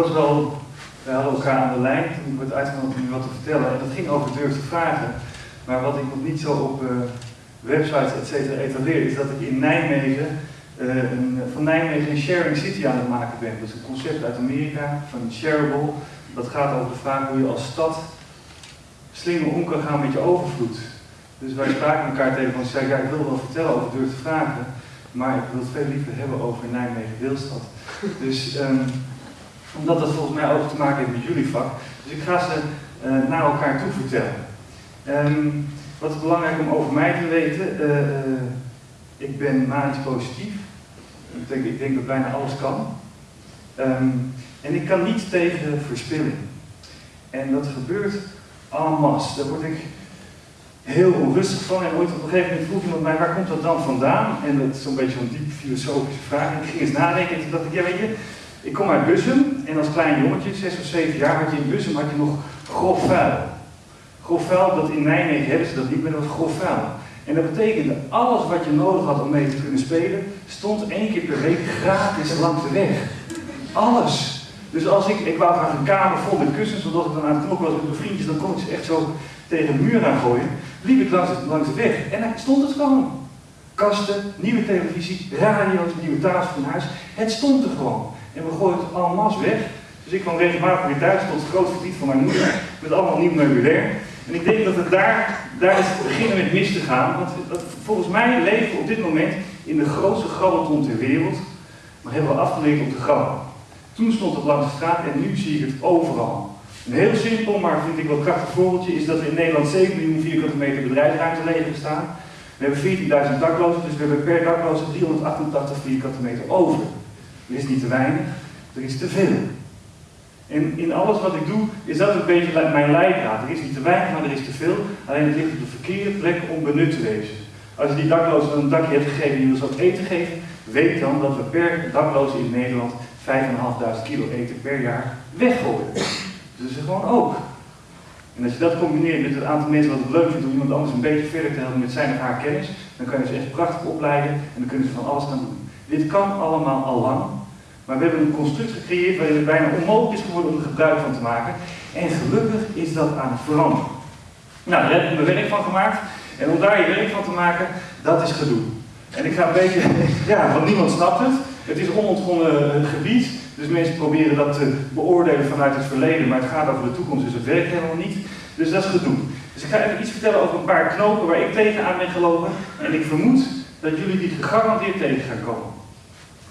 was wel, we hadden elkaar aan de lijn toen ik werd uitgenodigd om u wat te vertellen. En dat ging over durf te vragen. Maar wat ik nog niet zo op uh, websites et cetera etaleer, is dat ik in Nijmegen, uh, een, van Nijmegen een sharing city aan het maken ben. Dat is een concept uit Amerika, van Shareable. Dat gaat over de vraag hoe je als stad slimmer om kan gaan met je overvloed. Dus wij spraken elkaar tegen van, zei, ja, ik wil wel vertellen over durf te vragen, maar ik wil het veel liever hebben over Nijmegen Deelstad. Dus um, omdat dat volgens mij ook te maken heeft met jullie vak. Dus ik ga ze uh, naar elkaar toe vertellen. Um, wat is belangrijk om over mij te weten? Uh, uh, ik ben manisch positief. Ik denk, ik denk dat bijna alles kan. Um, en ik kan niet tegen verspilling. En dat gebeurt en masse. Daar word ik heel onrustig van. En ooit op een gegeven moment vroeg iemand mij, waar komt dat dan vandaan? En dat is zo'n beetje zo'n diep filosofische vraag. En ik ging eens nadenken en toen dacht ik, ja weet je, ik kom uit Bussum en als klein jongetje, zes of zeven jaar, had je in Bussum had je nog grof vuil. Grof vuil, dat in Nijmegen hebben ze dat niet, maar dat was grof vuil. En dat betekende, alles wat je nodig had om mee te kunnen spelen, stond één keer per week gratis langs de weg. Alles. Dus als ik, ik wou graag een kamer vol met kussens, zodat ik dan aan het knokken was met mijn vriendjes, dan kon ik ze echt zo tegen de muur aan gooien. Liep ik langs, langs de weg en dan stond het gewoon. Kasten, nieuwe televisie, radio's, nieuwe tafels van huis. Het stond er gewoon. En we gooien het allemaal weg. Dus ik kwam regelmatig weer thuis tot het groot verdriet van mijn moeder, met allemaal nieuw meubilair. En ik denk dat het daar, daar is beginnen met mis te gaan. Want volgens mij leven we op dit moment in de grootste grabbelton ter wereld, maar hebben we afgeleerd om te grabben. Toen stond het langs de straat en nu zie ik het overal. Een heel simpel, maar vind ik wel krachtig voorbeeldje is dat er in Nederland 7 miljoen vierkante meter bedrijfsruimte leeg staan. We hebben 14.000 daklozen, dus we hebben per dakloze 388 vierkante meter over. Er is niet te weinig, er is te veel. En in alles wat ik doe, is dat een beetje mijn leidraad. Er is niet te weinig, maar er is te veel. Alleen het ligt op de verkeerde plek om benut te wezen. Als je die daklozen een dakje hebt gegeven en je wil ze eten geven, weet dan dat we per dakloze in Nederland 5.500 kilo eten per jaar weggooien. Dus is gewoon ook. En als je dat combineert met het aantal mensen wat het leuk vindt om iemand anders een beetje verder te helpen met zijn of haar kennis, dan kan je ze echt prachtig opleiden en dan kunnen ze van alles gaan doen. Dit kan allemaal al lang, maar we hebben een construct gecreëerd waarin het bijna onmogelijk is geworden om er gebruik van te maken. En gelukkig is dat aan het veranderen. Nou, daar heb ik mijn werk van gemaakt. En om daar je werk van te maken, dat is gedoe. En ik ga een beetje, ja, want niemand snapt het. Het is onontgonnen gebied, dus mensen proberen dat te beoordelen vanuit het verleden, maar het gaat over de toekomst, dus het werkt helemaal niet. Dus dat is gedoe. Dus ik ga even iets vertellen over een paar knopen waar ik tegenaan ben gelopen. En ik vermoed dat jullie die gegarandeerd tegen gaan komen.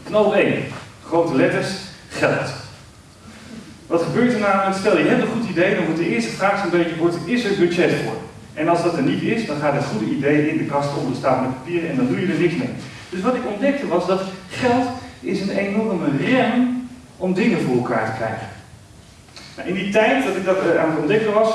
Knoop 1. Grote letters, geld. Wat gebeurt er namelijk? Stel je hebt een goed idee, dan moet de eerste vraag zo'n beetje worden, is er budget voor? En als dat er niet is, dan gaat het goede idee in de kast onder staan met papieren en dan doe je er niks mee. Dus wat ik ontdekte was dat geld is een enorme rem om dingen voor elkaar te krijgen. Nou, in die tijd dat ik dat uh, aan het ontdekken was,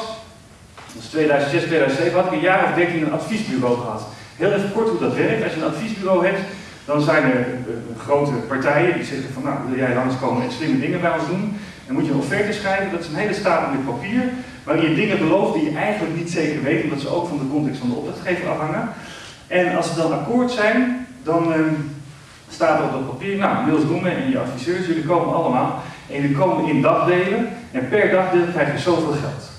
dat is 2006, 2007, had ik een jaar of 13 een adviesbureau gehad. Heel even kort hoe dat werkt. Als je een adviesbureau hebt, dan zijn er uh, grote partijen die zeggen van nou wil jij langskomen en slimme dingen bij ons doen. Dan moet je een offerte schrijven, dat is een hele stapel papier, waarin je dingen belooft die je eigenlijk niet zeker weet, omdat ze ook van de context van de opdrachtgever afhangen. En als ze dan akkoord zijn, dan uh, staat er op dat papier, nou Niels Roemen en je adviseurs, jullie komen allemaal en jullie komen in dagdelen en per dagdeel krijg je zoveel geld.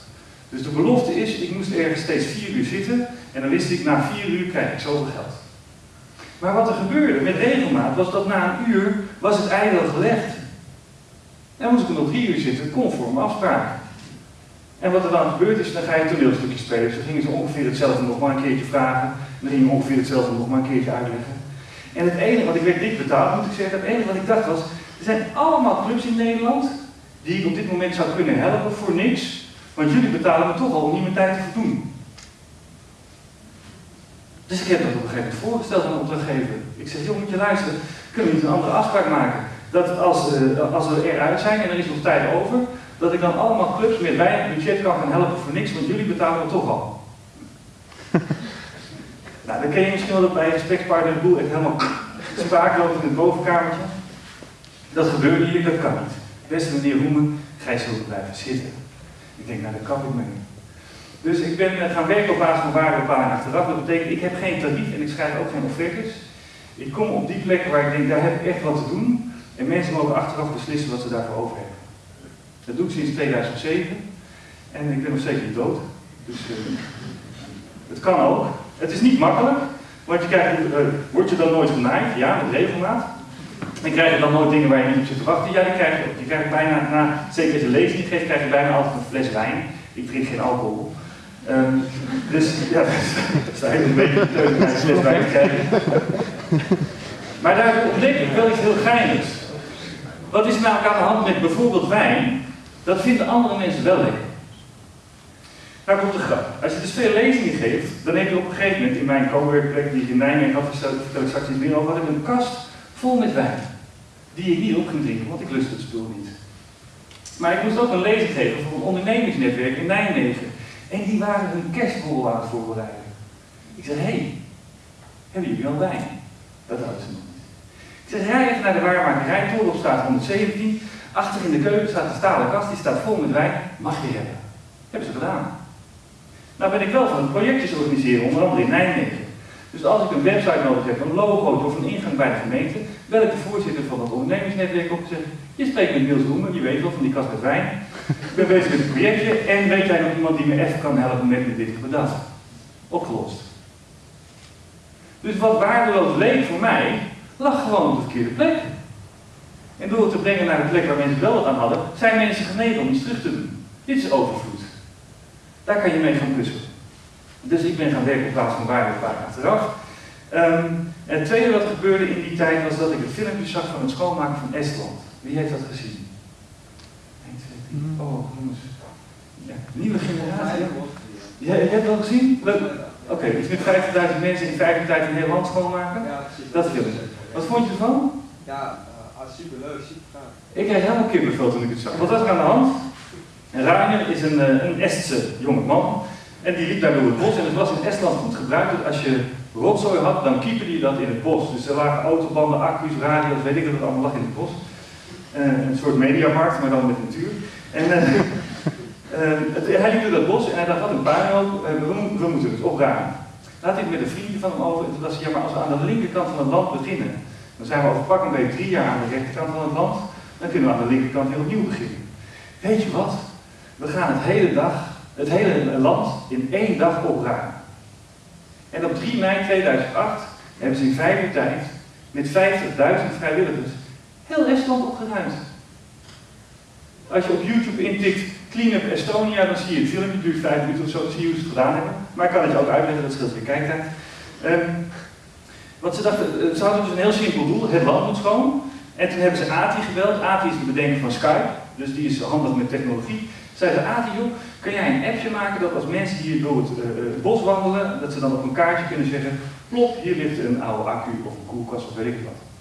Dus de belofte is, ik moest ergens steeds vier uur zitten en dan wist ik, na vier uur krijg ik zoveel geld. Maar wat er gebeurde met regelmaat was dat na een uur was het eindelijk gelegd. En moest ik nog drie uur zitten, conform afspraak. En wat er dan gebeurt is, dan ga je een toneelstukje spelen. Dus dan gingen ze ongeveer hetzelfde nog maar een keertje vragen. En dan gingen ongeveer hetzelfde nog maar een keertje uitleggen. En het enige, wat ik werd dik betaald moet ik zeggen, het enige wat ik dacht was, er zijn allemaal clubs in Nederland die ik op dit moment zou kunnen helpen voor niks. Want jullie betalen me toch al om niet mijn tijd te voldoen. Dus ik heb dat op een gegeven moment voorgesteld aan de opdrachtgever. Ik zeg, joh, moet je luisteren, kunnen we niet een andere afspraak maken? Dat als, uh, als we eruit zijn en er is nog tijd over, dat ik dan allemaal clubs met weinig budget kan gaan helpen voor niks, want jullie betalen me toch al. nou, dan ken je misschien wel dat bij gesprekspartner de boel echt helemaal spaak loopt in het bovenkamertje. Dat gebeurde hier, dat kan niet. Beste meneer Roemen, gij zult blijven zitten. Ik denk, nou, dat kan ik me niet. Dus ik ben gaan werken op basis van waardebepaling achteraf. Dat betekent, ik heb geen tarief en ik schrijf ook geen offertes. Ik kom op die plekken waar ik denk, daar heb ik echt wat te doen. En mensen mogen achteraf beslissen wat ze daarvoor over hebben. Dat doe ik sinds 2007. En ik ben nog steeds niet dood. Dus uh, het kan ook. Het is niet makkelijk, want je krijgt, uh, word je dan nooit genaaid? Ja, met regelmaat. En krijg je dan nooit dingen waar je niet op zit te wachten? Ja, die krijg je ook. Je krijgt bijna, na, zeker als je lezing geeft, krijg je bijna altijd een fles wijn. Ik drink geen alcohol. Um, dus ja, dat eigenlijk een beetje te krijgen. Maar daar ontdek ik wel iets heel geinigs. Wat is nou aan de hand met bijvoorbeeld wijn? Dat vinden andere mensen wel lekker. Nou komt de grap. Als je dus veel lezingen geeft, dan heb je op een gegeven moment in mijn coworkplek die ik in Nijmegen had, vertel ik straks iets meer over, had ik een kast vol met wijn. Die ik niet op ging drinken, want ik lust het spul niet. Maar ik moest ook een lezing geven voor een ondernemingsnetwerk in Nijmegen. En die waren hun kerstborrel aan het voorbereiden. Ik zei, hé, hey, hebben jullie al wijn? Dat hadden ze nog niet. Ik zeg, rij even naar de waarmakerij, Torenopstraat 117. Achter in de keuken staat een stalen kast, die staat vol met wijn. Mag je hebben? Hebben ze gedaan. Nou ben ik wel van projectjes organiseren, onder andere in Nijmegen. Dus als ik een website nodig heb, een logo of een ingang bij de gemeente, bel ik de voorzitter van het ondernemingsnetwerk op en zeg, je spreekt met Niels Roemer, je weet wel van die kast met wijn. Ik ben bezig met een projectje en weet jij nog iemand die me even kan helpen met dit bedacht? Opgelost. Dus wat waardeloos leek voor mij, lag gewoon op de verkeerde plek. En door het te brengen naar de plek waar mensen wel wat aan hadden, zijn mensen genegen om iets terug te doen. Dit is overvloed. Daar kan je mee gaan puzzelen. Dus ik ben gaan werken op plaats van waarde vaak achteraf. Um, en het tweede wat gebeurde in die tijd was dat ik een filmpje zag van het schoonmaken van Estland. Wie heeft dat gezien? 1, 2, 3. Oh, jongens. Ja, nieuwe generatie. Ja, je hebt het al gezien? Leuk. Oké, okay, dus met 50.000 mensen in 5 tijd een heel land schoonmaken? Ja, precies. Dat filmpje. Wat vond je ervan? Ja, uh, superleuk, super gaaf. Ik kreeg helemaal kippenvel toen ik het zag. Wat was er aan de hand? Rainer is een, uh, een Estse jonge man. En die liep daar door het bos. En het was in Estland goed gebruikt dat als je rotzooi had, dan keeperde je dat in het bos. Dus er lagen autobanden, accu's, radio's, weet ik wat het allemaal lag in het bos. Uh, een soort mediamarkt, maar dan met natuur. En uh, het, hij liep door dat bos en hij dacht, wat een puinhoop, we, we moeten het opruimen. Laat ik met een vriendje van hem over. En toen dacht hij, ja, maar als we aan de linkerkant van het land beginnen, dan zijn we over pak een beetje drie jaar aan de rechterkant van het land, dan kunnen we aan de linkerkant heel opnieuw beginnen. Weet je wat? We gaan het hele dag, het hele land in één dag opruimen. En op 3 mei 2008 hebben ze in vijf uur tijd met 50.000 vrijwilligers heel Estland opgeruimd. Als je op YouTube intikt Clean Up Estonia, dan zie je het filmpje, duurt vijf minuten of zo, zie je hoe ze het gedaan hebben. Maar ik kan het je ook uitleggen, dat scheelt weer kijktijd. Wat ze dachten, ze hadden dus een heel simpel doel, het land moet schoon. En toen hebben ze ATI gebeld. ATI is de bedenker van Skype, dus die is handig met technologie. Zeiden ATI, joh, kun jij een appje maken dat als mensen hier door het, uh, bos wandelen, dat ze dan op een kaartje kunnen zeggen, plop, hier ligt een oude accu of een koelkast of weet ik wat.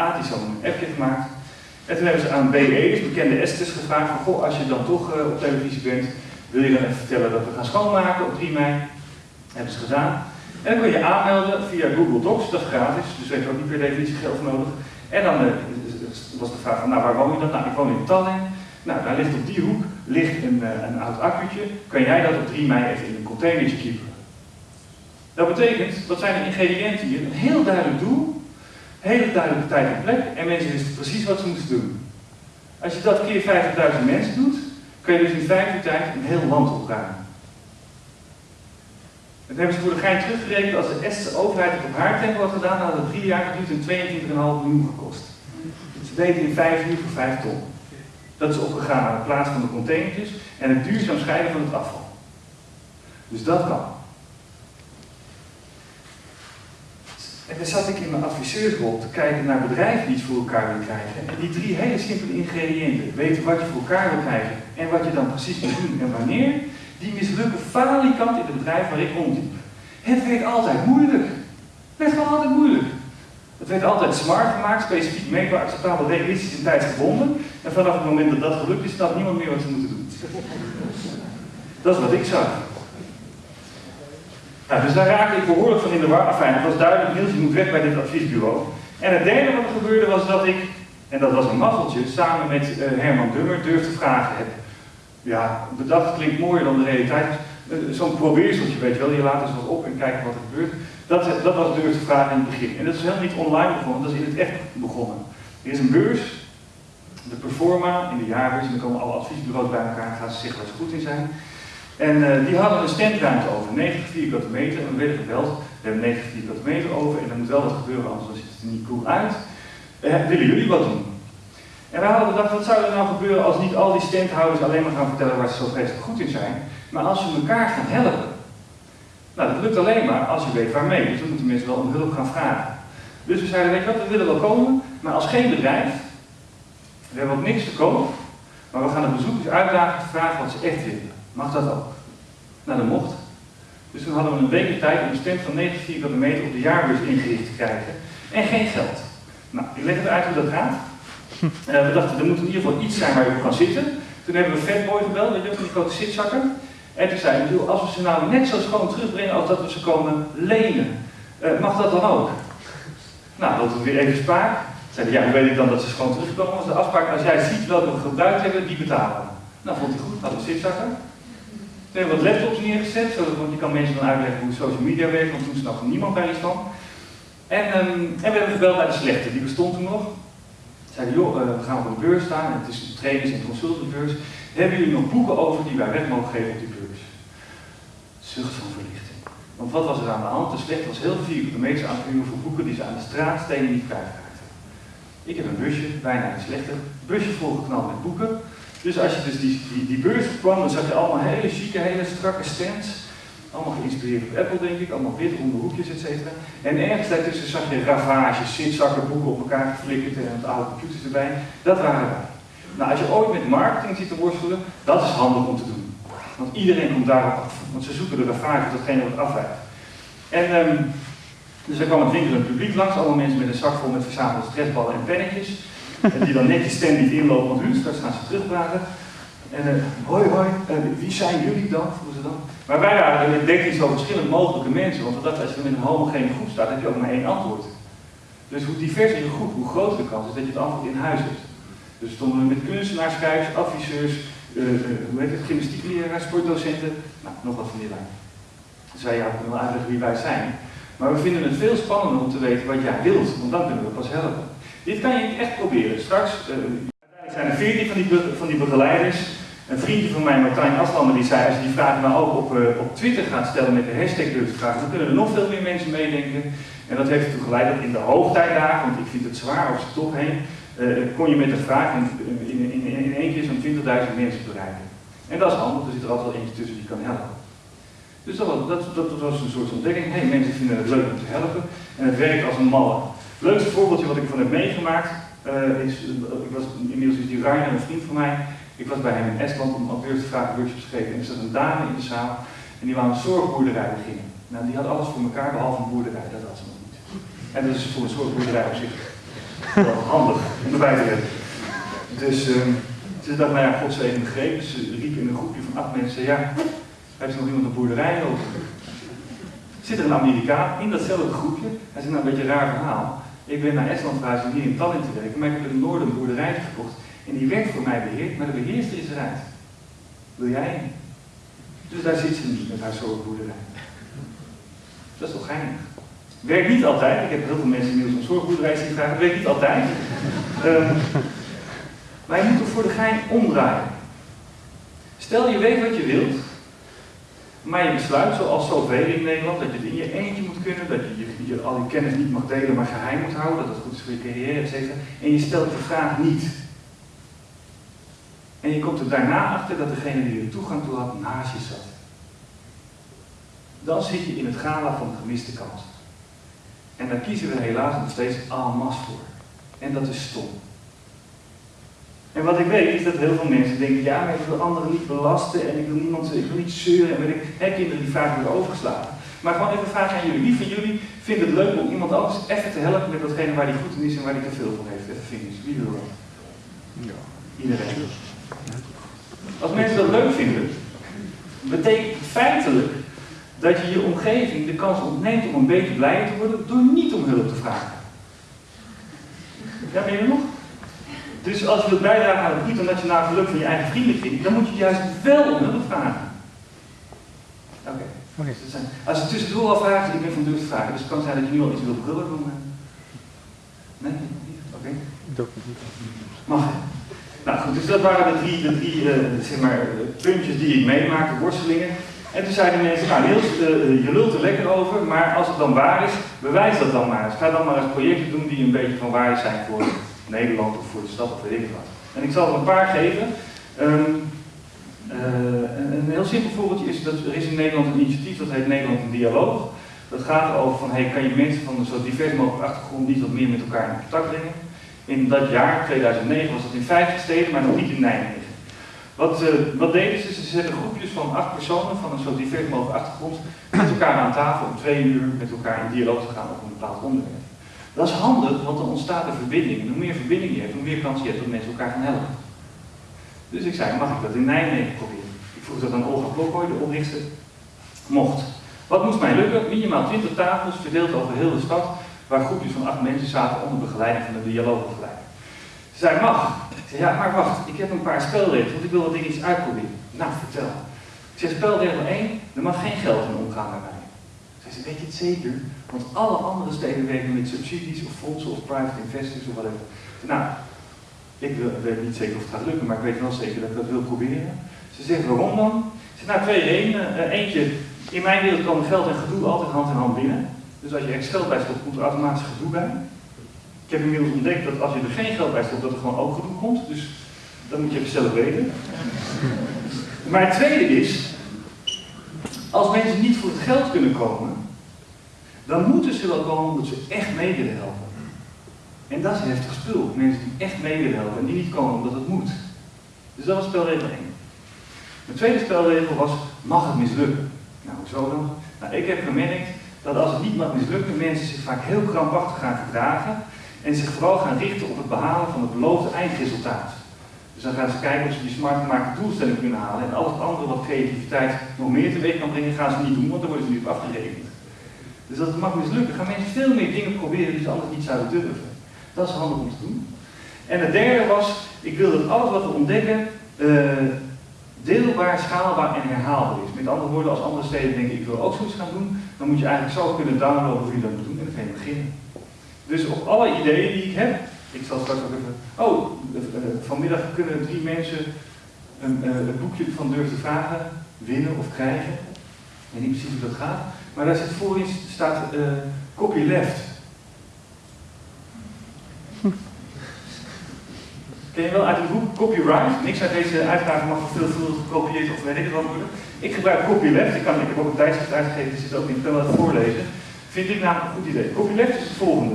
ATI had een appje gemaakt. En toen hebben ze aan BE's, bekende Estes, gevraagd van, goh, als je dan toch uh, op televisie bent, wil je dan even vertellen dat we gaan schoonmaken op 3 mei? Dat hebben ze gedaan. En dan kun je aanmelden via Google Docs, dat is gratis, dus daar heb je ook niet per definitie geld nodig. En dan uh, was de vraag van, nou waar woon je dan? Nou, ik woon in Tallinn. Nou, daar ligt op die hoek ligt een, uh, een oud accu'tje. Kan jij dat op 3 mei even in een containertje kiepen? Dat betekent, wat zijn de ingrediënten hier? Een heel duidelijk doel, hele duidelijke tijd en plek en mensen wisten precies wat ze moesten doen. Als je dat keer 50.000 mensen doet, kun je dus in vijf uur tijd een heel land opruimen. Dat hebben ze voor de gein teruggerekend, als de Estse overheid het op haar tempo had gedaan, had het drie jaar geduurd en 22,5 miljoen gekost. Ze deden in vijf uur voor vijf ton. Dat is opgegaan aan de plaats van de containertjes en het duurzaam scheiden van het afval. Dus dat kan. En dan zat ik in mijn adviseursrol te kijken naar bedrijven die iets voor elkaar willen krijgen. En die drie hele simpele ingrediënten, weten wat je voor elkaar wil krijgen en wat je dan precies moet doen en wanneer, die mislukken falikant in het bedrijf waar ik rondliep. Het werd altijd moeilijk. Het werd gewoon altijd moeilijk. Het werd altijd smart gemaakt, specifiek meetbaar, acceptabel, realistisch en tijdsgebonden. En vanaf het moment dat dat gelukt is, snapt niemand meer wat ze moeten doen. Dat is wat ik zag. Nou, dus daar raakte ik behoorlijk van in de war. Enfin, het was duidelijk, Niels, je moet weg bij dit adviesbureau. En het derde wat er gebeurde was dat ik, en dat was een mazzeltje, samen met uh, Herman Dummer durfde vragen heb. Ja, bedacht klinkt mooier dan de realiteit. Uh, Zo'n probeerseltje, weet je wel, je laat eens wat op en kijken wat er gebeurt. Dat, dat was durfde vragen in het begin. En dat is helemaal niet online begonnen, dat is in het echt begonnen. Er is een beurs de Performa in de jaarbeurs. En dan komen alle adviesbureaus bij elkaar en gaan ze zeggen ze goed in zijn. En uh, die hadden een standruimte over, 90 vierkante meter. En we werden gebeld, we hebben 90 vierkante meter over en er moet wel wat gebeuren, anders ziet het er niet cool uit. Uh, willen jullie wat doen? En wij hadden gedacht, wat zou er nou gebeuren als niet al die standhouders alleen maar gaan vertellen waar ze zo vreselijk goed in zijn, maar als ze elkaar gaan helpen. Nou, dat lukt alleen maar als je weet waarmee. Dus we moeten mensen wel om hulp gaan vragen. Dus we zeiden, weet je wat, we willen wel komen, maar als geen bedrijf, we hebben ook niks te koop, maar we gaan de bezoekers uitdagen te vragen wat ze echt willen. Mag dat ook? Nou, dat mocht. Dus toen hadden we een week tijd om een stand van 90 vierkante meter op de jaarbeurs ingericht te krijgen. En geen geld. Nou, ik leg het uit hoe dat gaat. Uh, we dachten, er moet in ieder geval iets zijn waar je op kan zitten. Toen hebben we Fatboy gebeld, weet je, van die grote zitzakken. En toen zei hij, als we ze nou net zo schoon terugbrengen als dat we ze komen lenen, uh, mag dat dan ook? Nou, dat was weer even spaak. Zeiden, ja, hoe weet ik dan dat ze schoon terugkomen? Was de afspraak, als jij ziet welke we gebruikt hebben, die betalen. Nou, vond hij goed, hadden we zitzakken. Toen hebben wat laptops neergezet, zodat, want je kan mensen dan uitleggen hoe social media werkt, want toen snapte niemand daar iets van. En, um, en we hebben gebeld bij de slechte, die bestond toen nog. Zeiden, joh, uh, we gaan op een beurs staan, het is een trainers- en consultantbeurs. Hebben jullie nog boeken over die wij weg mogen geven op die beurs? Zucht van verlichting. Want wat was er aan de hand? De slechte was heel veel vierkante meters aan het voor boeken die ze aan de straatstenen niet kwijtraakten. Ik heb een busje, bijna een slechte, busje volgeknald met boeken. Dus als je dus die, die, die beurs kwam, dan zag je allemaal hele chique, hele strakke stands. Allemaal geïnspireerd op Apple, denk ik. Allemaal wit, ronde hoekjes, et cetera. En ergens daartussen zag je ravages, zitzakken, boeken op elkaar geflikkerd en het oude computers erbij. Dat waren wij. Nou, als je ooit met marketing zit te worstelen, dat is handig om te doen. Want iedereen komt daarop af. Want ze zoeken de ravages, datgene wat afwijkt. En um, dus er kwam het winkelend publiek langs, allemaal mensen met een zak vol met verzamelde stressballen en pennetjes. En die dan netjes stand niet inlopen, want hun straks gaan ze terugpraten. En uh, hoi hoi, uh, wie zijn jullie dan? Vroegen ze dan. Maar wij waren, ik denk zo verschillend mogelijke mensen, want we als je met een homogene groep staat, heb je ook maar één antwoord. Dus hoe diverser je groep, hoe groter de kans is dat je het antwoord in huis hebt. Dus stonden we met kunstenaars, schrijvers, adviseurs, uh, hoe heet het, gymnastiekleraars, sportdocenten, nou, nog wat van die lijn. Dus wij ja, wel uitleggen wie wij zijn. Maar we vinden het veel spannender om te weten wat jij wilt, want dan kunnen we pas helpen. Dit kan je echt proberen. Straks, uh, zijn er veertien van die, van die begeleiders. Een vriendje van mij, Martijn Aslander, die zei, als je die vragen nou ook op, uh, op Twitter gaat stellen met de hashtag vragen, dan kunnen er nog veel meer mensen meedenken. En dat heeft ertoe geleid dat in de hoogtijdagen, want ik vind het zwaar over zijn top heen, uh, kon je met de vraag in, in, in, in één keer zo'n 20.000 mensen bereiken. En dat is handig, er zit er altijd wel eentje tussen die kan helpen. Dus dat dat, was een soort ontdekking. Hey, mensen vinden het leuk om te helpen en het werkt als een malle. Leukste voorbeeldje wat ik van heb meegemaakt uh, is, ik was, inmiddels is die Ryan een vriend van mij. Ik was bij hem in Estland om auteurs te vragen workshops te geven. En er zat een dame in de zaal en die wou een zorgboerderij beginnen. Nou, die had alles voor elkaar behalve een boerderij, dat had ze nog niet. En dat is voor een zorgboerderij op zich wel handig om erbij te hebben. Dus um, ze dacht, nou ja, God zegen de greep. Dus ze riep in een groepje van acht mensen, ja, heeft er nog iemand een boerderij over? Zit er een Amerikaan in datzelfde groepje? Hij zegt, nou een beetje een raar verhaal. Ik ben naar Estland verhuisd om hier in Tallinn te werken, maar ik heb het noorden een boerderij gekocht. En die werd voor mij beheerd, maar de beheerster is eruit. Wil jij? Dus daar zit ze niet met haar zorgboerderij. Dat is toch geinig? Werkt niet altijd. Ik heb heel veel mensen inmiddels een zorgboerderij zien vragen. Werkt niet altijd. Um, maar je moet er voor de gein omdraaien. Stel je weet wat je wilt, maar je besluit, zoals zoveel in Nederland, dat je in je eentje kunnen, dat je, je, je al je kennis niet mag delen, maar geheim moet houden, dat het goed is voor je carrière, etc. En je stelt de vraag niet. En je komt er daarna achter dat degene die er toegang toe had, naast je zat. Dan zit je in het gala van de gemiste kans. En daar kiezen we helaas nog steeds masse voor. En dat is stom. En wat ik weet is dat heel veel mensen denken, ja, maar ik wil anderen niet belasten en ik wil niemand, ik wil niet zeuren en weet ik, hè, kinderen die vaak worden overgeslagen. Maar gewoon even vraag aan jullie. Wie van jullie vindt het leuk om iemand anders even te helpen met datgene waar hij goed in is en waar hij te veel van heeft? Even vingers. Wie wil dat? Ja. Iedereen. Als mensen dat leuk vinden, betekent het feitelijk dat je je omgeving de kans ontneemt om een beetje blijer te worden door niet om hulp te vragen. Ja, ben je nog? Dus als je wilt bijdragen aan het internationaal geluk van je eigen vriendenkring, dan moet je juist wel om hulp vragen. Oké. Okay. Okay. Als je tussendoor al vraagt, ik ben van durf te vragen, dus het kan zijn dat je nu al iets wilt brullen doen. Nee? Oké. Okay. Mag. Nou goed, dus dat waren de drie, de drie uh, zeg maar, puntjes die ik meemaakte, worstelingen. En toen zeiden mensen, nou Niels, uh, je lult er lekker over, maar als het dan waar is, bewijs dat dan maar eens. Ga dan maar eens projecten doen die een beetje van waarde zijn voor Nederland of voor de stad of weet ik wat. En ik zal er een paar geven. Um, heel simpel voorbeeldje is dat er is in Nederland een initiatief dat heet Nederland in Dialoog. Dat gaat erover van, hey, kan je mensen van een zo divers mogelijk achtergrond niet wat meer met elkaar in contact brengen? In dat jaar, 2009, was dat in 50 steden, maar nog niet in Nijmegen. Wat, uh, wat deden ze? Ze zetten groepjes van acht personen van een zo divers mogelijk achtergrond met elkaar aan tafel om twee uur met elkaar in dialoog te gaan over een bepaald onderwerp. Dat is handig, want dan ontstaat er verbinding. En hoe meer verbinding je hebt, hoe meer kans je hebt dat mensen elkaar gaan helpen. Dus ik zei, mag ik dat in Nijmegen proberen? Vroeg dat aan Olga Blokhooi, de oprichter. Mocht. Wat moest mij lukken? Minimaal 20 tafels verdeeld over heel de stad, waar groepjes van acht mensen zaten onder begeleiding van de dialoogbegeleider. Ze zei, mag. Ik zei, ja, maar wacht, ik heb een paar spelregels, want ik wil wat dingetjes uitproberen. Nou, vertel. Ik zei, spelregel 1, er mag geen geld in omgaan bij mij. Zei ze, weet je het zeker? Want alle andere steden werken met subsidies of fondsen of private investors of whatever. Nou, ik weet niet zeker of het gaat lukken, maar ik weet wel zeker dat ik dat wil proberen. Ze zegt, waarom dan? Ze zegt, nou twee redenen. Uh, eentje, in mijn wereld komen geld en gedoe altijd hand in hand binnen. Dus als je echt geld bij stopt, komt er automatisch gedoe bij. Ik heb inmiddels ontdekt dat als je er geen geld bij stopt, dat er gewoon ook gedoe komt. Dus dat moet je even zelf weten. Maar het tweede is, als mensen niet voor het geld kunnen komen, dan moeten ze wel komen omdat ze echt mee willen helpen. En dat is heftig spul. Mensen die echt mee willen helpen en die niet komen omdat het moet. Dus dat was spelregel 1. De tweede spelregel was, mag het mislukken? Nou, hoezo dan? Nou, ik heb gemerkt dat als het niet mag mislukken, mensen zich vaak heel krampachtig gaan gedragen en zich vooral gaan richten op het behalen van het beloofde eindresultaat. Dus dan gaan ze kijken of ze die smart gemaakte doelstelling kunnen halen en al het andere wat creativiteit nog meer teweeg kan brengen, gaan ze niet doen, want dan worden ze nu op afgerekend. Dus als het mag mislukken, gaan mensen veel meer dingen proberen die ze anders niet zouden durven. Dat is handig om te doen. En het derde was, ik wil dat alles wat we ontdekken uh, deelbaar, schaalbaar en herhaalbaar is. Met andere woorden, als andere steden denken ik wil ook zoiets gaan doen, dan moet je eigenlijk zo kunnen downloaden hoe je dat moet doen en dan kan je beginnen. Dus op alle ideeën die ik heb, ik zal straks ook even, oh, uh, vanmiddag kunnen drie mensen een, uh, het boekje van Durf te Vragen winnen of krijgen. Ik weet niet precies hoe dat gaat, maar daar zit voorin staat copyleft. Ken je wel uit het boek Copyright? Niks uit deze uitgave mag veelvuldig gekopieerd of weet ik wat worden. Ik gebruik copyleft, ik, kan, ik heb ook een tijdschrift uitgegeven, dus zit ook niet, ik kan het voorlezen. Vind ik namelijk een goed idee. Copyleft is het volgende.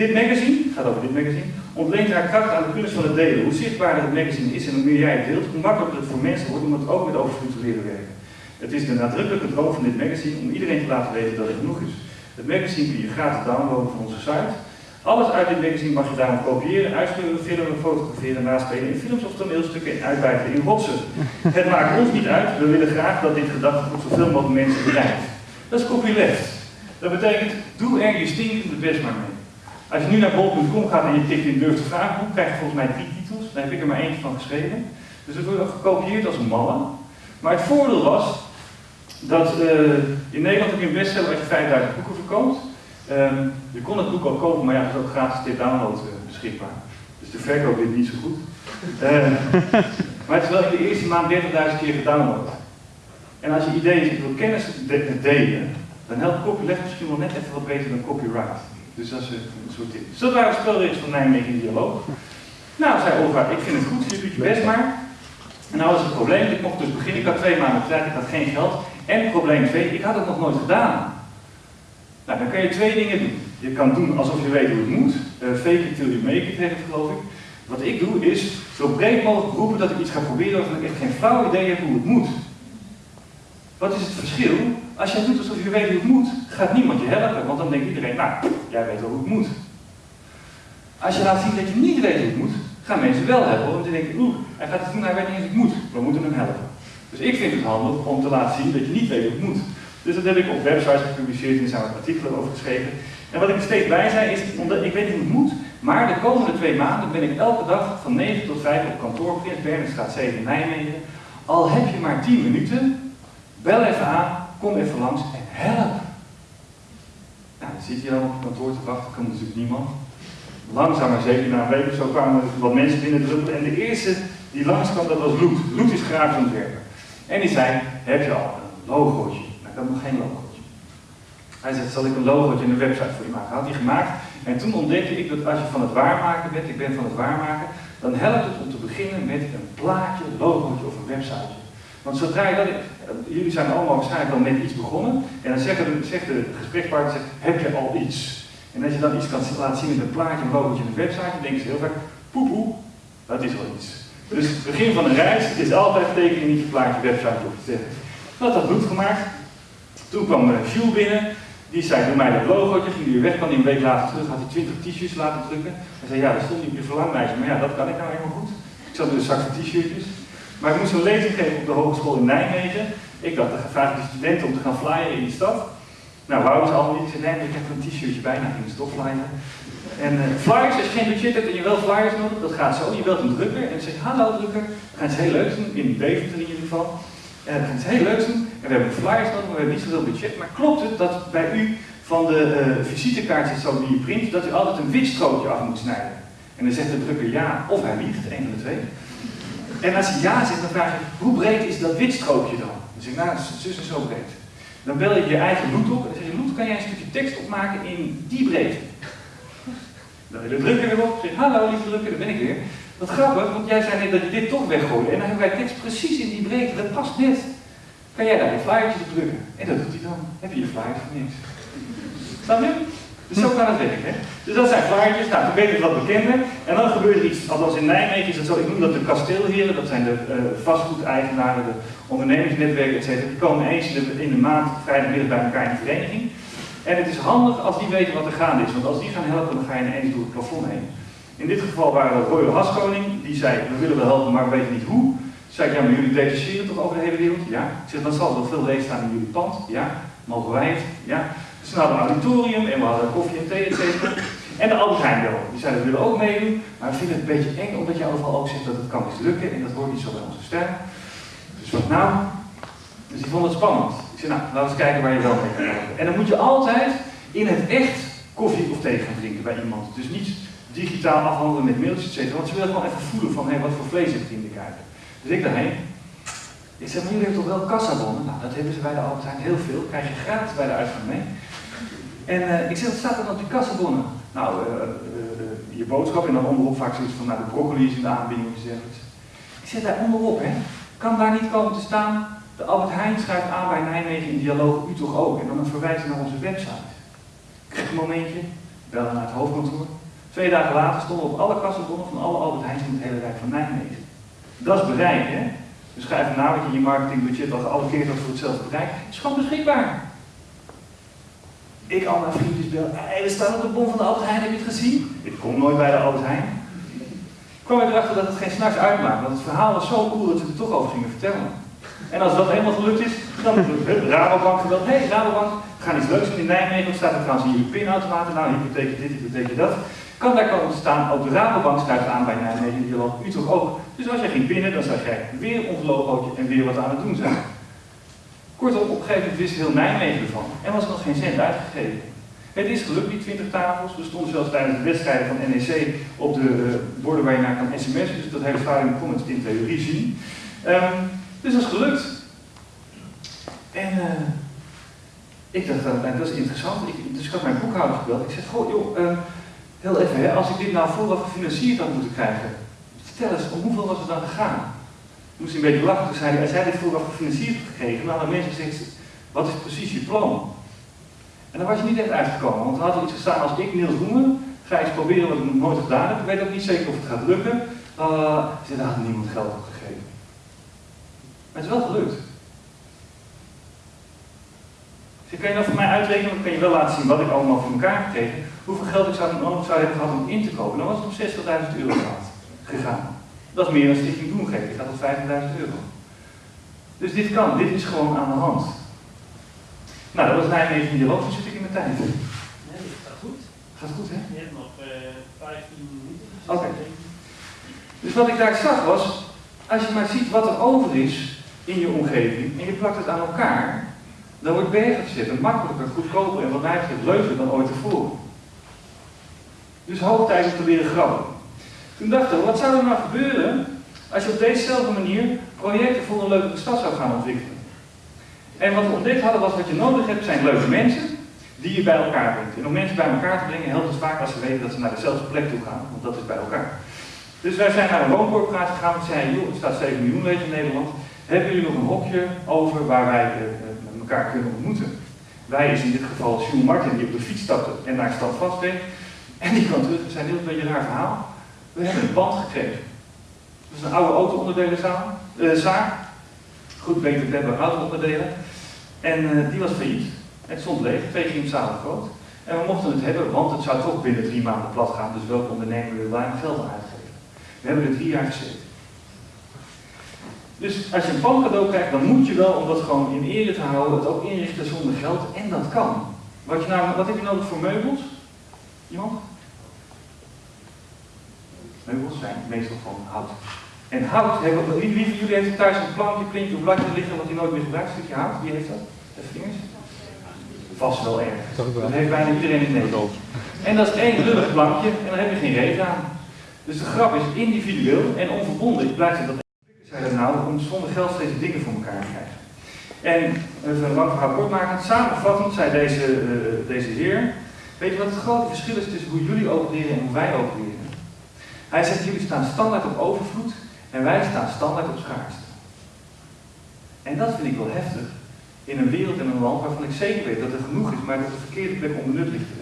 Dit magazine, gaat over dit magazine, ontleent haar kracht aan de kunst van het delen. Hoe zichtbaarder het magazine is en hoe meer jij het deelt, hoe makkelijker het voor mensen wordt om het ook met overvloed te leren werken. Het is de nadrukkelijke droom van dit magazine om iedereen te laten weten dat het genoeg is. Het magazine kun je gratis downloaden van onze site. Alles uit dit magazine mag je daarom kopiëren, uitsturen, filmen, fotograferen, naspelen in films of toneelstukken en uitbuiten in rotsen. Het maakt ons niet uit, we willen graag dat dit gedachtegoed zoveel mogelijk mensen bereikt. Dat is copyleft. Dat betekent, doe er je stinkende best maar mee. Als je nu naar bol.com gaat en je tikt in durf te vragen, krijg je volgens mij drie titels. Daar heb ik er maar eentje van geschreven. Dus het wordt gekopieerd als een malle. Maar het voordeel was dat uh, in Nederland heb je een bestseller als je 5000 boeken verkoopt. Um, je kon het boek al kopen, maar ja, het is ook gratis dit download uh, beschikbaar. Dus de verkoop dit niet zo goed. Uh, maar het is wel in de eerste maand 30.000 keer gedownload. En als je idee is, ik wil kennis delen, dan helpt copyleft misschien wel net even wat beter dan copyright. Dus dat is een soort tip. Dus dat waren de spelregels van Nijmegen in dialoog. Nou, zei Olga, ik vind het goed, je doet je best maar. En nou was het probleem, ik mocht dus beginnen, ik had twee maanden tijd, ik had geen geld. En probleem twee, ik had het nog nooit gedaan. Dan kan je twee dingen doen. Je kan doen alsof je weet hoe het moet. Uh, fake it till you make it, geloof ik. Wat ik doe is zo breed mogelijk roepen dat ik iets ga proberen waarvan ik echt geen flauw idee heb hoe het moet. Wat is het verschil? Als jij doet alsof je weet hoe het moet, gaat niemand je helpen, want dan denkt iedereen, nou, jij weet wel hoe het moet. Als je laat zien dat je niet weet hoe het moet, gaan mensen wel helpen, want die denken, oeh, hij gaat het doen, hij weet niet eens hoe het moet, we moeten hem helpen. Dus ik vind het handig om te laten zien dat je niet weet hoe het moet. Dus dat heb ik op websites gepubliceerd en er zijn artikelen over geschreven. En wat ik er steeds bij zei is, omdat ik weet niet hoe het moet, maar de komende twee maanden ben ik elke dag van 9 tot 5 op kantoor, Prins Bernhardstraat 7 in Nijmegen. Al heb je maar 10 minuten, bel even aan, kom even langs en help. Nou, dan zit je dan op kantoor te wachten, komt natuurlijk niemand. langzaam maar zeker na een week zo kwamen er wat mensen binnen. En de eerste die langskwam, dat was Loet. Loet is grafisch ontwerper. En die zei, heb je al een logootje? Had nog geen logootje. Hij zei, zal ik een logootje en een website voor je maken? Had hij gemaakt. En toen ontdekte ik dat als je van het waarmaken bent, ik ben van het waarmaken, dan helpt het om te beginnen met een plaatje, logootje of een website. Want zodra je dat, jullie zijn allemaal waarschijnlijk al met iets begonnen, en dan zegt de, zegt de gesprekspartner, heb je al iets? En als je dan iets kan laten zien met een plaatje, een logootje en een website, dan denken ze heel vaak, poepoe, dat is wel iets. Dus het begin van een reis is altijd tekenen niet je plaatje, website of iets zeggen. Dat had goed gemaakt. Toen kwam Jules binnen, die zei, doe mij dat logootje, ging weer weg, kwam hij een week later terug, had hij 20 t-shirts laten drukken. Hij zei, ja, dat stond niet op je verlanglijstje, maar ja, dat kan ik nou helemaal goed. Ik zat met een zak van t-shirtjes. Maar ik moest een lezing geven op de hogeschool in Nijmegen. Ik had gevraagd de studenten om te gaan flyen in de stad. Nou, wouden ze allemaal niet. Ze nee, ik heb een t-shirtje bijna in de stopflyer. En uh, flyers, als je geen budget hebt en je wel flyers nodig, dat gaat zo. Je belt een drukker en zegt, hallo drukker, we gaan heel leuks doen, in Deventer in ieder geval. En gaan iets heel leuks doen, en we hebben flyers nodig, we hebben niet zoveel budget. Maar klopt het dat bij u van de uh, visitekaartjes zo die je print, dat u altijd een wit strookje af moet snijden? En dan zegt de drukker ja, of hij liegt, een van de twee. En als hij ja zegt, dan vraag je, hoe breed is dat wit strookje dan? Dan zeg ik, nou, zus is zo breed. Dan bel je je eigen Loet op en dan zeg je, Loet, kan jij een stukje tekst opmaken in die breedte? Dan wil de drukker weer op, zeg hallo lieve drukker, daar ben ik weer. Wat grappig, want jij zei net dat je dit toch weggooide. En dan hebben wij tekst precies in die breedte, dat past net. Kan jij daar je flyertje op drukken? En dat doet hij dan. Heb je je flyers voor niks. Snap je? Dus zo kan het werken. Hè? Dus dat zijn flyertjes, nou, weet ik wat bekender. En dan gebeurt er iets, althans in Nijmegen is het zo, ik noem dat de kasteelheren, dat zijn de uh, vastgoedeigenaren, de ondernemersnetwerken, etc. Die komen eens in de, in de maand, vrijdagmiddag bij elkaar in de vereniging. En het is handig als die weten wat er gaande is, want als die gaan helpen, dan ga je ineens door het plafond heen. In dit geval waren we Royal Haskoning, die zei, we willen wel helpen, maar we weten niet hoe. Zei ik, ja, maar jullie detacheren toch over de hele wereld? Ja. Ik zeg, dan zal er veel leeg staan in jullie pand? Ja. Mogen wij het? Ja. Dus we hadden een auditorium en we hadden koffie en thee, et cetera. En de Albert Heijn. Die zeiden, we willen ook meedoen, maar we vinden het een beetje eng, omdat je overal ook zegt dat het kan mislukken en dat hoort niet zo bij onze stijl. Dus wat nou? Dus die vonden het spannend. Ik zei, nou, laten we eens kijken waar je wel mee kan helpen. En dan moet je altijd in het echt koffie of thee gaan drinken bij iemand. Dus niet digitaal afhandelen met mailtjes, etc. Want ze willen gewoon even voelen van, hé, hey, wat voor vlees heeft in de. Dus ik daarheen. Ik zeg, maar jullie hebben toch wel kassabonnen? Nou, dat hebben ze bij de Albert Heijn heel veel. Krijg je gratis bij de uitgang mee. En uh, ik zeg, wat staat er op die kassabonnen? Nou, uh, uh, je boodschap en dan onderop vaak zoiets van, nou, de broccoli is in de aanbieding Ik zeg, daar onderop, hè. Kan daar niet komen te staan, de Albert Heijn schrijft aan bij Nijmegen in dialoog, u toch ook? En dan een verwijzing naar onze website. Ik krijg een momentje, bellen naar het hoofdkantoor. Twee dagen later stonden op alle kassabonnen van alle Albert Heijns in het hele Rijk van Nijmegen. Dat is bereik, hè? Dus schrijf na wat je in je marketingbudget al gealloceerd had voor hetzelfde bereik. Het is gewoon beschikbaar. Ik al mijn vriendjes bel. Hey, we staan op de bon van de Albert Heijn, heb je het gezien? Ik kom nooit bij de Albert Heijn. kwam erachter dat het geen s'nachts uitmaakt. Want het verhaal was zo cool dat ze er toch over gingen vertellen. En als dat helemaal gelukt is, dan de Rabobank gebeld. Hé, hey, Rabobank, we gaan iets leuks in Nijmegen. Wat staat er trouwens in jullie pinautomaten? Nou, hypotheek dit, hypotheek dat. Kan daar komen te staan, ook de Rabobank schrijft aan bij Nijmegen, die wil u toch ook. Dus als jij ging pinnen, dan zag jij weer ons logootje en weer wat aan het doen zijn. Kortom, op een gegeven moment wist heel Nijmegen ervan en was er nog geen cent uitgegeven. Het is gelukt, die 20 tafels. We stonden zelfs tijdens de wedstrijden van NEC op de uh, borden waar je naar kan sms'en. Dus dat hele stadion kon het in theorie zien. Um, dus dat is gelukt. En uh, ik dacht, uh, dat is interessant. Ik, dus ik had mijn boekhouder gebeld. Ik zei, goh joh, uh, heel even, hè, als ik dit nou vooraf gefinancierd had moeten krijgen, vertel eens, om hoeveel was het dan gegaan? Toen moest hij een beetje lachen, toen zei hij, als jij dit vooraf gefinancierd had gekregen, dan hadden mensen gezegd, wat is precies je plan? En dan was je niet echt uitgekomen, want er had iets gestaan als ik Niels Roemen, ga eens proberen wat ik nog nooit gedaan heb, ik weet ook niet zeker of het gaat lukken. Uh, zei, daar had niemand geld op gegeven. Maar het is wel gelukt. Dus kan je dat voor mij uitrekenen, dan kan je wel laten zien wat ik allemaal voor elkaar gekregen. Hoeveel geld ik zou nodig zou hebben gehad om in te kopen. Dan was het om 60.000 euro gegaan. Dat is meer dan Stichting Doen geven. Ik had op 50.000 euro. Dus dit kan, dit is gewoon aan de hand. Nou, dat was Nijmegen dialoog, dan zit ik in mijn tijd. Nee, dat gaat goed. Gaat goed, hè? Je hebt nog uh, 15 minuten. Oké. Okay. Dus wat ik daar zag was, als je maar ziet wat er over is in je omgeving en je plakt het aan elkaar, dan wordt bergen gezet en makkelijker, goedkoper en wat mij betreft leuker dan ooit tevoren. Dus hoog tijd om te leren grabben. Toen dachten we, wat zou er nou gebeuren als je op dezezelfde manier projecten voor een leuke stad zou gaan ontwikkelen? En wat we ontdekt hadden was wat je nodig hebt zijn leuke mensen die je bij elkaar brengt. En om mensen bij elkaar te brengen helpt het vaak als ze weten dat ze naar dezelfde plek toe gaan, want dat is bij elkaar. Dus wij zijn naar een wooncorporatie gegaan en zeiden, joh, er staat 7 miljoen leeg in Nederland. Hebben jullie nog een hokje over waar wij uh, met elkaar kunnen ontmoeten? Wij is in dit geval Jules Martin die op de fiets stapte en naar stad vastreed. En die kwam terug en zei, heel een beetje een raar verhaal. We hebben een band gekregen. Dat is een oude auto-onderdelenzaak. Uh, Goed, beter hebben auto-onderdelen. En uh, die was failliet. Het stond leeg, twee gymzalen groot. En we mochten het hebben, want het zou toch binnen drie maanden plat gaan. Dus welke ondernemer wil daar geld aan uitgeven? We hebben er drie jaar gezeten. Dus als je een pand cadeau krijgt, dan moet je wel, om dat gewoon in ere te houden, het ook inrichten zonder geld. En dat kan. Wat, je nou, wat heb je nodig voor meubels? Iemand? Meubels zijn meestal van hout. En hout, hebben, wie, wie van jullie heeft thuis een plankje, plintje of bladje liggen wat hij nooit meer gebruikt? Een stukje hout, wie heeft dat? Even vingers. Vast wel erg. Dat heeft bijna iedereen in Nederland. En dat is één lullig plankje en dan heb je geen reden aan. Dus de grap is individueel en onverbonden. Ik blijf dat zei dat nou om zonder geld steeds dingen voor elkaar te krijgen. En even een lang verhaal kort maken. Samenvattend zei deze, uh, deze heer, weet je wat het grote verschil is tussen hoe jullie opereren en hoe wij opereren? Hij zegt, jullie staan standaard op overvloed en wij staan standaard op schaarste. En dat vind ik wel heftig in een wereld en een land waarvan ik zeker weet dat er genoeg is, maar dat de verkeerde plek onbenut ligt te.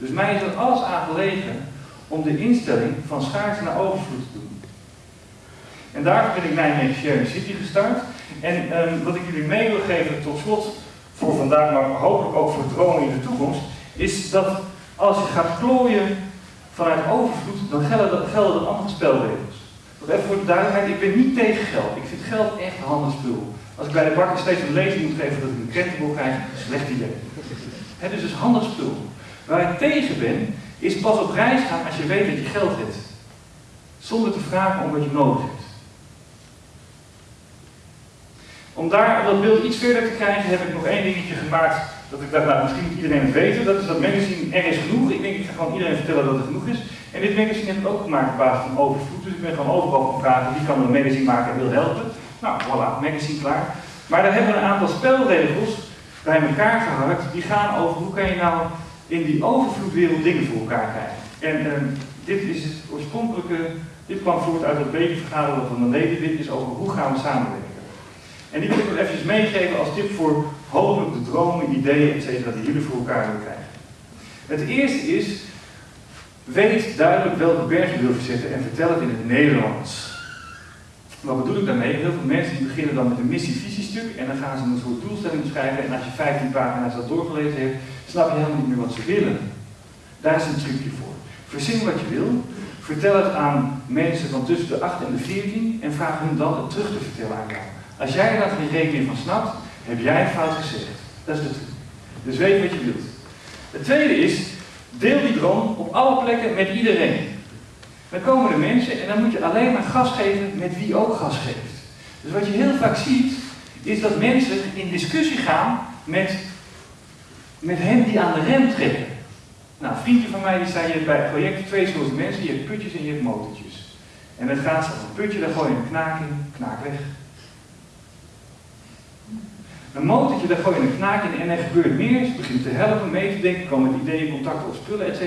Dus mij is er alles aan gelegen om de instelling van schaarste naar overvloed te doen. En daarvoor ben ik Nijmegen Sharing City gestart. En um, wat ik jullie mee wil geven tot slot voor vandaag, maar hopelijk ook voor dromen in de toekomst, is dat als je gaat klooien vanuit overvloed, dan gelden, gelden er andere spelregels. Even voor de duidelijkheid, ik ben niet tegen geld. Ik vind geld echt een handig spul. Als ik bij de bakker steeds een lezing moet geven dat ik een krentenboek krijg, slecht idee. Het is dus handig spul. Waar ik tegen ben, is pas op reis gaan als je weet dat je geld hebt. Zonder te vragen om wat je nodig hebt. Om daar dat beeld iets verder te krijgen, heb ik nog één dingetje gemaakt. Dat ik dacht, nou, misschien iedereen het weten. Dat is dat magazine Er is genoeg. Ik denk, ik ga gewoon iedereen vertellen dat er genoeg is. En dit magazine heb ik ook gemaakt op basis van overvloed. Dus ik ben gewoon overal gaan vragen wie kan een magazine maken en wil helpen. Nou, voilà, magazine klaar. Maar daar hebben we een aantal spelregels bij elkaar geharkt. Die gaan over hoe kan je nou in die overvloedwereld dingen voor elkaar krijgen. En uh, dit is het oorspronkelijke, dit kwam voort uit het bekervergaderen van de leden. Dit is over hoe gaan we samenwerken. En die wil ik nog eventjes meegeven als tip voor hopelijk de dromen, ideeën, etc. die jullie voor elkaar willen krijgen. Het eerste is, weet duidelijk welke berg je wil verzetten en vertel het in het Nederlands. Wat bedoel ik daarmee? Heel veel mensen die beginnen dan met een missie-visiestuk en dan gaan ze een soort doelstelling beschrijven en als je 15 pagina's dat doorgelezen hebt, snap je helemaal niet meer wat ze willen. Daar is een trucje voor. Verzin wat je wil, vertel het aan mensen van tussen de 8 en de 14 en vraag hun dan het terug te vertellen aan jou. Als jij daar geen rekening van snapt, heb jij fout gezegd. Dat is truc. Dus weet wat je wilt. Het tweede is, deel die droom op alle plekken met iedereen. Dan komen er mensen en dan moet je alleen maar gas geven met wie ook gas geeft. Dus wat je heel vaak ziet, is dat mensen in discussie gaan met, met hen die aan de rem trekken. Nou, vriendje van mij die zei, je bij projecten twee soorten mensen, je hebt putjes en je hebt motortjes. En dan gaat ze een putje, daar gooi je een knaak in, knaak weg. Een motortje, daar gooi je een knaak in en er gebeurt meer. Ze begint te helpen, mee te denken, komen met ideeën, contacten of spullen, etc.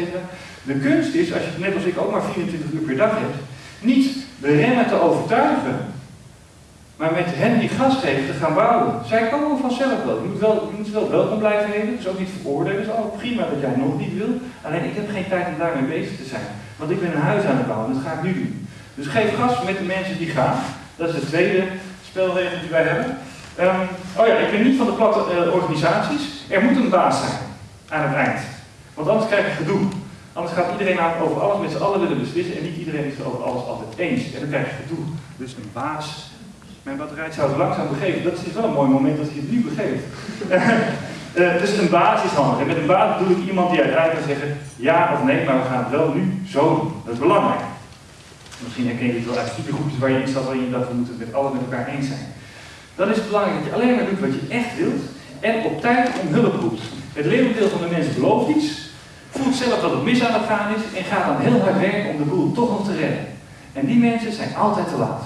De kunst is, als je net als ik ook maar 24 uur per dag hebt, niet de remmen te overtuigen, maar met hen die gas geven te gaan bouwen. Zij komen vanzelf wel. Je moet wel, je moet wel welkom blijven heten, dus ook niet veroordelen. Het is allemaal prima dat jij nog niet wil. Alleen ik heb geen tijd om daarmee bezig te zijn. Want ik ben een huis aan het bouwen, dat ga ik nu doen. Dus geef gas met de mensen die gaan. Dat is de tweede spelregel die wij hebben. Um, oh ja, ik ben niet van de platte uh, organisaties. Er moet een baas zijn aan het eind. Want anders krijg je gedoe. Anders gaat iedereen over alles met z'n allen willen beslissen en niet iedereen is het over alles altijd eens. En dan krijg je gedoe. Dus een baas. Mijn batterij zou het langzaam begeven. Dat is wel een mooi moment dat je het nu begeeft. uh, dus een baas is handig. En met een baas bedoel ik iemand die uiteindelijk kan zeggen ja of nee, maar we gaan het wel nu zo doen. Dat is belangrijk. Misschien herken je het wel uit supergroepjes waar je in staat waarin je dat we moeten het met allen met elkaar eens zijn. Dan is het belangrijk dat je alleen maar doet wat je echt wilt en op tijd om hulp roept. Het leeuwendeel van de mensen belooft iets, voelt zelf dat het mis aan het gaan is en gaat dan heel hard werken om de boel toch nog te redden. En die mensen zijn altijd te laat.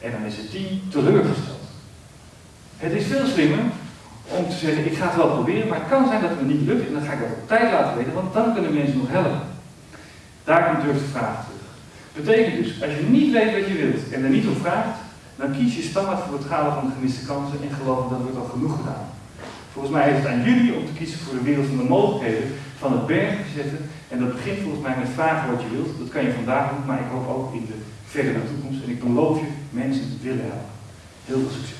En dan is het team teleurgesteld. Het is veel slimmer om te zeggen, ik ga het wel proberen, maar het kan zijn dat het me niet lukt en dan ga ik dat op tijd laten weten, want dan kunnen mensen nog helpen. Daar komt durf de vraag terug. Betekent dus, als je niet weet wat je wilt en er niet om vraagt, dan kies je standaard voor het halen van de gemiste kansen en geloof dat wordt al genoeg gedaan. Volgens mij is het aan jullie om te kiezen voor de wereld van de mogelijkheden, van het bergen zetten. En dat begint volgens mij met vragen wat je wilt. Dat kan je vandaag doen, maar ik hoop ook in de verdere toekomst. En ik beloof je mensen te willen helpen. Heel veel succes.